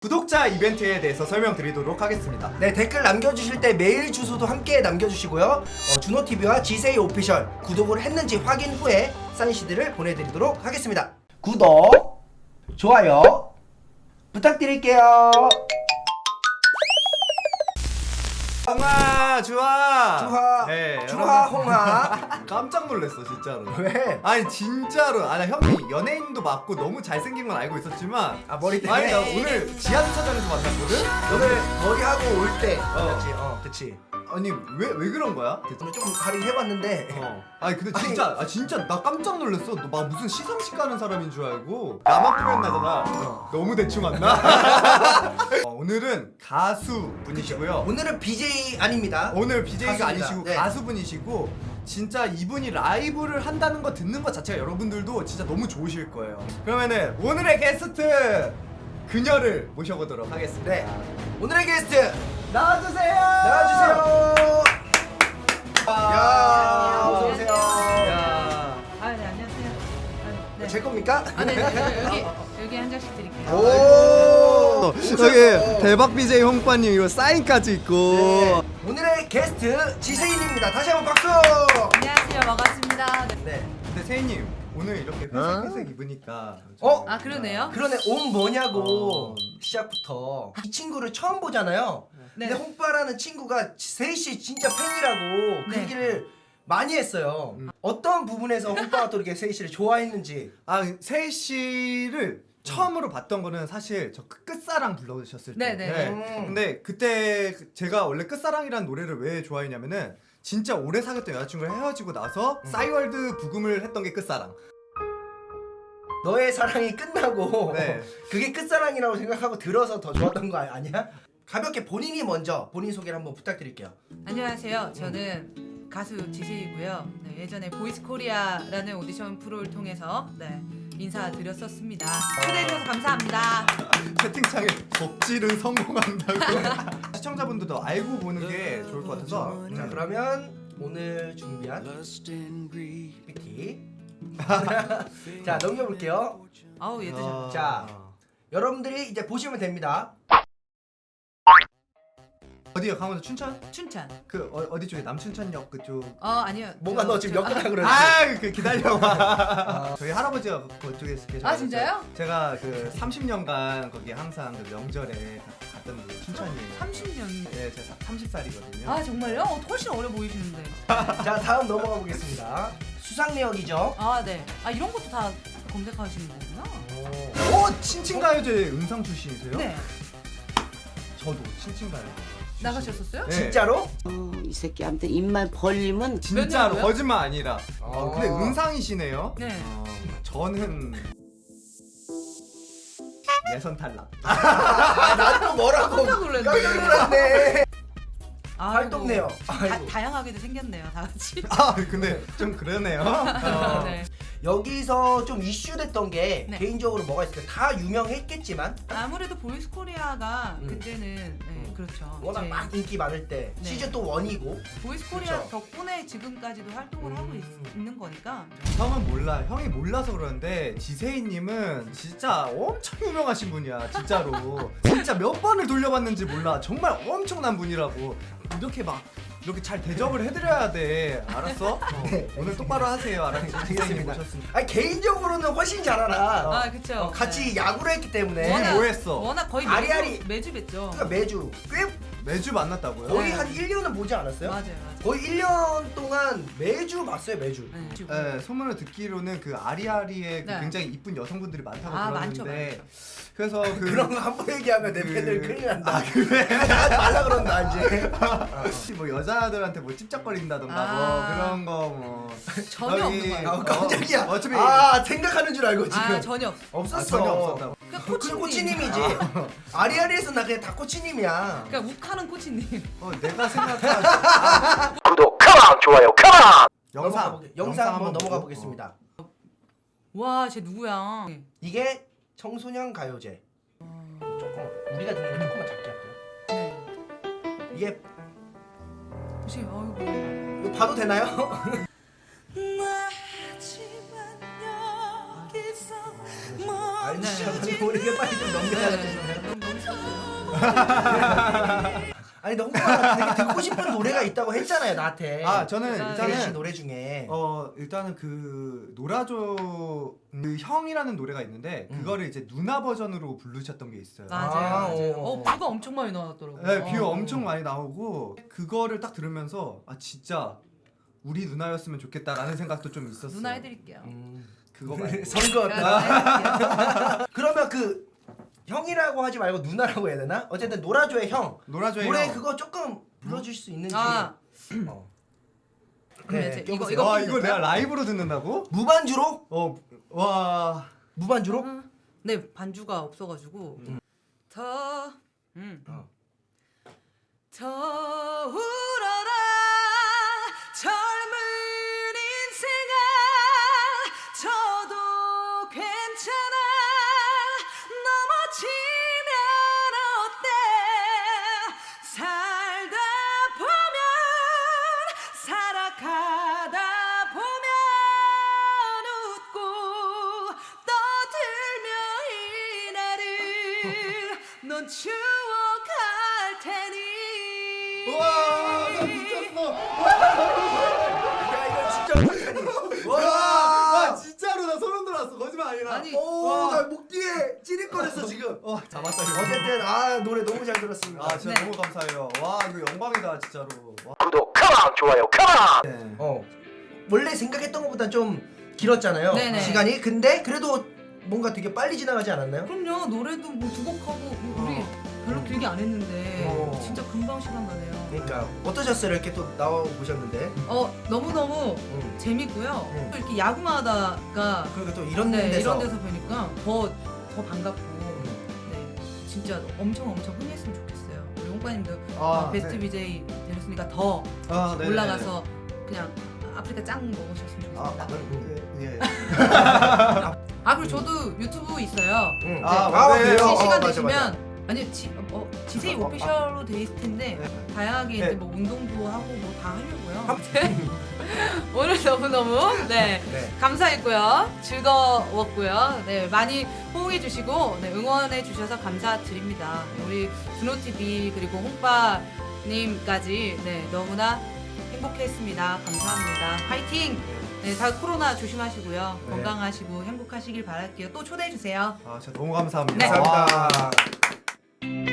구독자 이벤트에 대해서 설명드리도록 하겠습니다. 네 댓글 남겨주실 때 메일 주소도 함께 남겨주시고요. 어, 준호TV와 지세이 오피셜 구독을 했는지 확인 후에 사인 CD를 보내드리도록 하겠습니다. 구독 좋아요 부탁드릴게요 홍아 주아 주하 네, 주하. 홍하 깜짝 놀랐어 진짜로. 왜? 아니 진짜로 아나 형이 연예인도 맞고 너무 잘생긴 건 알고 있었지만 아 머리 아니 때문에 나 오늘 지하주차장에서 만났거든. 오늘 머리하고 올때 맞지? 어 그치 아니 왜왜 그런 거야? 오늘 조금 할인해봤는데 어. 아니 근데 진짜 아 진짜 나 깜짝 놀랐어. 너 막 무슨 시상식 가는 사람인 줄 알고 나만 꾸몄 나잖아. 어. 너무 대충 안 나? 어, 오늘은 가수 분이시고요. 오늘은 BJ 아닙니다 오늘 BJ가 가수입니다. 아니시고 네. 가수 분이시고 진짜 이분이 라이브를 한다는 거 듣는 것 자체가 여러분들도 진짜 너무 좋으실 거예요. 그러면은 오늘의 게스트 그녀를 모셔보도록 하겠습니다. 네 오늘의 게스트 나와주세요. 나와주세요 야 안녕하세요. 어서 오세요 야. 아, 네, 안녕하세요. 아, 네. 제 겁니까? 아, 네, 네, 여기 여기 한 장씩 드릴게요. 오 여기 대박 BJ 홍빠님 이거 사인까지 있고. 네. 오늘의 게스트 지세인입니다. 다시 한번 박수. 안녕하세요, 반갑습니다. 네. 네. 근데 세희님 오늘 이렇게 회색 회색 입으니까. 어? 아, 그러네요. 그러네 옷 뭐냐고 어. 시작부터 이 친구를 처음 보잖아요. 네. 근데 홍빠라는 친구가 세희 씨 진짜 팬이라고 그 네. 얘기를 많이 했어요. 음. 어떤 부분에서 홍빠가 또 이렇게 세희 씨를 좋아했는지. 아 세희 씨를 처음으로 봤던 거는 사실 저 끝- 끝사랑 불러주셨을 때. 네네. 음. 근데 그때 제가 원래 끝사랑이라는 노래를 왜 좋아했냐면은 진짜 오래 사귀었던 여자친구랑 헤어지고 나서 음. 싸이월드 브금을 했던 게 끝사랑. 너의 사랑이 끝나고 네. 그게 끝사랑이라고 생각하고 들어서 더 좋았던 거 아- 아니야? 가볍게 본인이 먼저 본인 소개를 한번 부탁드릴게요. 안녕하세요. 저는 가수 지세희고요. 네, 예전에 보이스 코리아라는 오디션 프로를 통해서 네, 인사드렸었습니다. 초대해 주셔서 감사합니다. 채팅창에 덕질은 성공한다고. 시청자분들도 알고 보는 게 좋을 것 같아서. 자 그러면 오늘 준비한 PPT 자 넘겨볼게요 아우, 얘들 좀. 아. 자. 여러분들이 이제 보시면 됩니다 어디요? 강원도 춘천? 춘천. 그 어, 디 쪽에 남춘천역 그쪽. 어, 아니요. 뭔가 저- 너 지금 저- 엮으라 그러지 아, 그 기다려봐. 저희 할아버지가 그쪽에 계셔. 아, 진짜요? 제가 그 30년간 거기 항상 그 명절에 가- 갔던 그 춘천이에요. 30년. 네, 제가 30살이거든요. 아, 정말요? 어, 훨씬 어려 보이시는데. 자 다음 넘어가 보겠습니다 수상내역이죠 아, 네. 아, 이런 것도 다 검색하시는 거구나. 오, 친친가요제 음상 출신이세요? 네. 저도 친친가요. 나가셨었어요? 네. 진짜로? 어, 이 새끼한테 입만 벌리면 진짜로 년도요? 거짓말 아니라. 어, 근데 아. 음상이시네요. 네. 어, 저는 예선 탈락. 아나또 뭐라고 깜짝 놀랐네. 깜짝 놀랐네 아이고. 활동네요. 다양하게도 생겼네요, 다 같이. 아, 근데 좀 그러네요. 어. 네. 여기서 좀 이슈됐던 게 네. 개인적으로 뭐가 있을까 다 유명했겠지만 아무래도 보이스 코리아가 음. 그때는 네, 음. 그렇죠. 워낙 이제 막 인기 많을 때 네. 시즌 또 원이고 보이스 코리아 그쵸. 덕분에 지금까지도 활동을 음. 하고 있, 있는 거니까. 형은 몰라. 형이 몰라서 그러는데 지세희님은 진짜 엄청 유명하신 분이야. 진짜로. 진짜 몇 번을 돌려봤는지 몰라. 정말 엄청난 분이라고. 이렇게 막 이렇게 잘 대접을 해드려야 돼. 알았어? 어, 네, 오늘 똑바로 하세요. 지세희님 알겠습니다. 모셨으니까. 아니 개인적으로는 훨씬 잘 알아 어. 아, 그쵸. 어, 같이 네. 야구를 했기 때문에 워낙- 뭐 했어? 워낙 거의 아리아리. 매주, 매주 뵀죠. 그러니까 매주 꽤 매주 만났다고요? 거의 네. 한 1년은 보지 않았어요? 맞아요, 맞아요. 거의 1년 동안 매주 봤어요 매주 네. 네, 소문을 듣기로는 그 아리아리에 그 네. 굉장히 이쁜 여성분들이 많다고 아, 많죠, 들었는데 많죠. 그래서 그 그런 거 한 번 얘기하면 내 그- 팬들 큰일 난다 아, 그래? 하지 말라 그런다 이제 혹시 뭐 여자들한테 뭐 찝쩍거린다던가 아. 뭐 그런 거뭐 전혀 없는 거예요. 아 깜짝이야 어, 어차피 아 생각하는 줄 알고 지금 아, 전혀 없. 없었어 아, 전혀 없었다 고. 그냥 그 코치님. 코치님이지 아리아리에서 나 그냥 다 코치님이야 그러니까 욱하는 코치님. 어, 내가 생각한 구독 컴온 좋아요 컴온 영상 영상 영상 한번 넘어가 보고. 보겠습니다 와, 쟤 누구야? 이게 청소년 가요제 조금 우리가 듣는 거 조금만 작게 할게요 네. 이게 혹시 아이고. 이거 봐도 되나요? 우리가 빨리 좀 넘겨야 네. 돼 너무 너무 아니 홍보가 되게 듣고 싶은 노래가 있다고 했잖아요 나한테. 아 저는 일단- 씨 일단은 노래 중에. 어 일단은 그 노라조 그 형이라는 노래가 있는데 음. 그거를 이제 누나 버전으로 부르셨던 게 있어요. 맞아요. 아, 맞아요. 어. 어, 뷰가 엄청 많이 나왔더라고요. 네, 뷰 어. 엄청 많이 나오고 그거를 딱 들으면서 아 진짜 우리 누나였으면 좋겠다라는 생각도 좀 있었어. 누나 해드릴게요. 음. 그거 말고. 선거. 그러면 그 형이라고 하지 말고 누나라고 해야 되나? 어쨌든 노라조의 형. 노라조의 노래 형. 그거 조금 불러주실 수 있는지. 아, 어. 그럼 네, 이제 껴보세요. 이거- 와 이거 이걸 내가 라이브로 듣는다고? 무반주로? 어 와. 무반주로? 네 반주가 없어가지고 음. 더 음. 어. 추억할 테니 와, 나 미쳤어. 야 이거 진짜 어떡하니? 와, 와, 진짜로 나 소름 돋았어. 거짓말 아니라. 아니, 오, 나 목 뒤에 찌릿거렸어 지금. 와, 잡았다. 이거. 어쨌든 아 노래 너무 잘 들었습니다. 아, 진짜 네. 너무 감사해요. 와, 이거 영광이다, 진짜로. 와. 구독, 컴온, 좋아요, 컴온. 네. 어, 원래 생각했던 것보다 좀 길었잖아요. 네네. 시간이. 근데 그래도 뭔가 되게 빨리 지나가지 않았나요? 그럼요 노래도 뭐 두 곡 하고 우리 별로 길게 안 했는데 어. 진짜 금방 시간 가네요 그러니까 어떠셨어요? 이렇게 또 나와 보셨는데. 어 너무너무 음. 재밌고요 음. 또 이렇게 야구하다가 그리고 또 이런 네, 데서 이런 데서 뵈니까 더, 더 반갑고 음. 네, 진짜 엄청 엄청 흥했으면 좋겠어요 우리 홍빠님도 아, 어, 베스트 네. BJ 되셨으니까 더 아, 네네. 올라가서 그냥 아프리카 짱 먹으셨으면 아, 좋겠습니다 아, 예. 예. 아 그리고 저도 유튜브 있어요 응. 아, 아, 네. 그래요? 혹시 시간 되시면. 아니 지, 어, 지세이 어, 어, 오피셜로 돼 있을 텐데 네. 다양하게 네. 이제 뭐 운동도 하고 뭐 다 하려고요. 아무튼 오늘 너무 너무 네 네. 감사했고요, 즐거웠고요. 네 많이 호응해 주시고 네, 응원해 주셔서 감사드립니다. 우리 준호 TV 그리고 홍빠님까지 네 너무나 행복했습니다. 감사합니다. 파이팅! 네, 다 코로나 조심하시고요. 네. 건강하시고 행복하시길 바랄게요. 또 초대해 주세요. 아, 진짜 너무 감사합니다. 네. 와. 감사합니다.